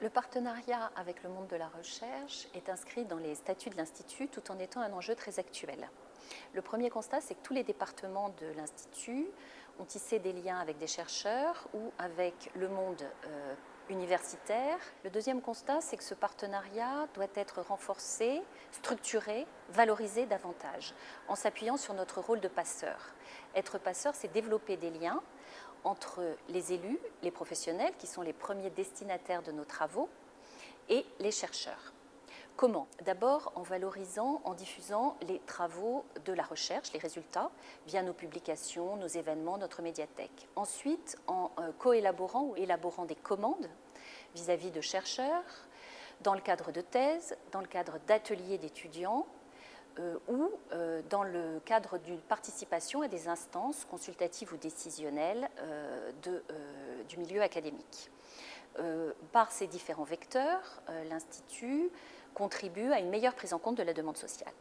Le partenariat avec le monde de la recherche est inscrit dans les statuts de l'Institut tout en étant un enjeu très actuel. Le premier constat, c'est que tous les départements de l'Institut ont tissé des liens avec des chercheurs ou avec le monde euh, universitaire. Le deuxième constat, c'est que ce partenariat doit être renforcé, structuré, valorisé davantage, en s'appuyant sur notre rôle de passeur. Être passeur, c'est développer des liens entre les élus, les professionnels, qui sont les premiers destinataires de nos travaux, et les chercheurs. Comment? D'abord en valorisant, en diffusant les travaux de la recherche, les résultats, via nos publications, nos événements, notre médiathèque. Ensuite, en euh, coélaborant ou élaborant des commandes vis-à-vis de chercheurs, dans le cadre de thèses, dans le cadre d'ateliers d'étudiants, ou euh, dans le cadre d'une participation à des instances consultatives ou décisionnelles du milieu académique. par ces différents vecteurs, l'Institut contribue à une meilleure prise en compte de la demande sociale.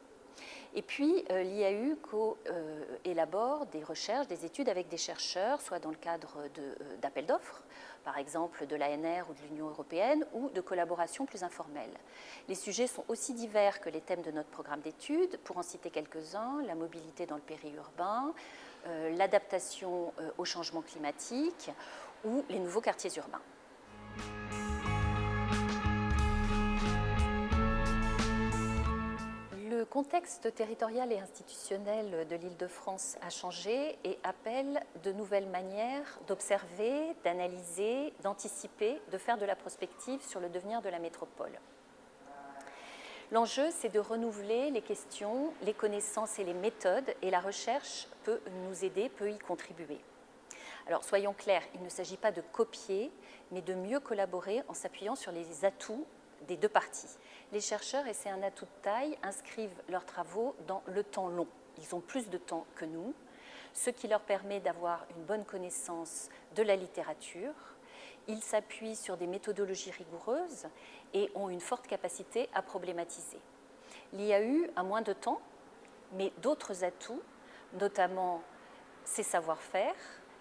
Et puis, euh, l'IAU élabore des recherches, des études avec des chercheurs, soit dans le cadre euh, d'appels d'offres, par exemple de l'ANR ou de l'Union européenne, ou de collaborations plus informelles. Les sujets sont aussi divers que les thèmes de notre programme d'études. Pour en citer quelques-uns, la mobilité dans le périurbain, euh, l'adaptation au changement climatique ou les nouveaux quartiers urbains. Contexte territorial et institutionnel de l'Île-de-France a changé et appelle de nouvelles manières d'observer, d'analyser, d'anticiper, de faire de la prospective sur le devenir de la métropole. L'enjeu, c'est de renouveler les questions, les connaissances et les méthodes, et la recherche peut nous aider, peut y contribuer. Alors soyons clairs, il ne s'agit pas de copier, mais de mieux collaborer en s'appuyant sur les atouts des deux parties. Les chercheurs, et c'est un atout de taille, inscrivent leurs travaux dans le temps long. Ils ont plus de temps que nous, ce qui leur permet d'avoir une bonne connaissance de la littérature. Ils s'appuient sur des méthodologies rigoureuses et ont une forte capacité à problématiser. L'IAU a moins de temps, mais d'autres atouts, notamment ses savoir-faire,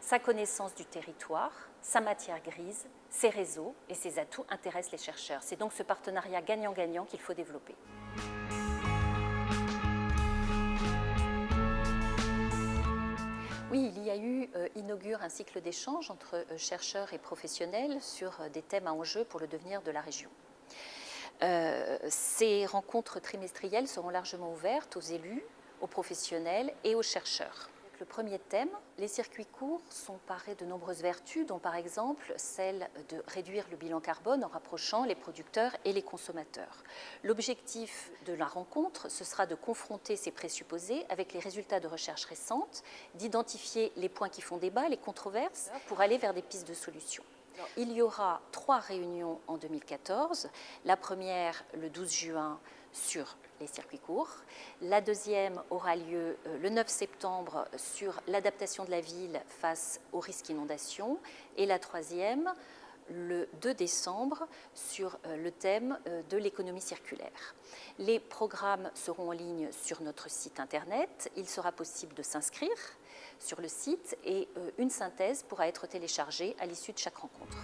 sa connaissance du territoire, sa matière grise, ses réseaux et ses atouts intéressent les chercheurs. C'est donc ce partenariat gagnant-gagnant qu'il faut développer. Oui, l'IAU euh, inaugure un cycle d'échange entre euh, chercheurs et professionnels sur euh, des thèmes à enjeu pour le devenir de la région. ces rencontres trimestrielles seront largement ouvertes aux élus, aux professionnels et aux chercheurs. Le premier thème, les circuits courts sont parés de nombreuses vertus, dont par exemple celle de réduire le bilan carbone en rapprochant les producteurs et les consommateurs. L'objectif de la rencontre, ce sera de confronter ces présupposés avec les résultats de recherches récentes, d'identifier les points qui font débat, les controverses, pour aller vers des pistes de solutions. Il y aura trois réunions en 2014. La première, le 12 juin, sur les circuits courts. La deuxième aura lieu euh, le 9 septembre sur l'adaptation de la ville face aux risques inondations. Et la troisième, le 2 décembre sur euh, le thème euh, de l'économie circulaire. Les programmes seront en ligne sur notre site internet. Il sera possible de s'inscrire sur le site et une synthèse pourra être téléchargée à l'issue de chaque rencontre.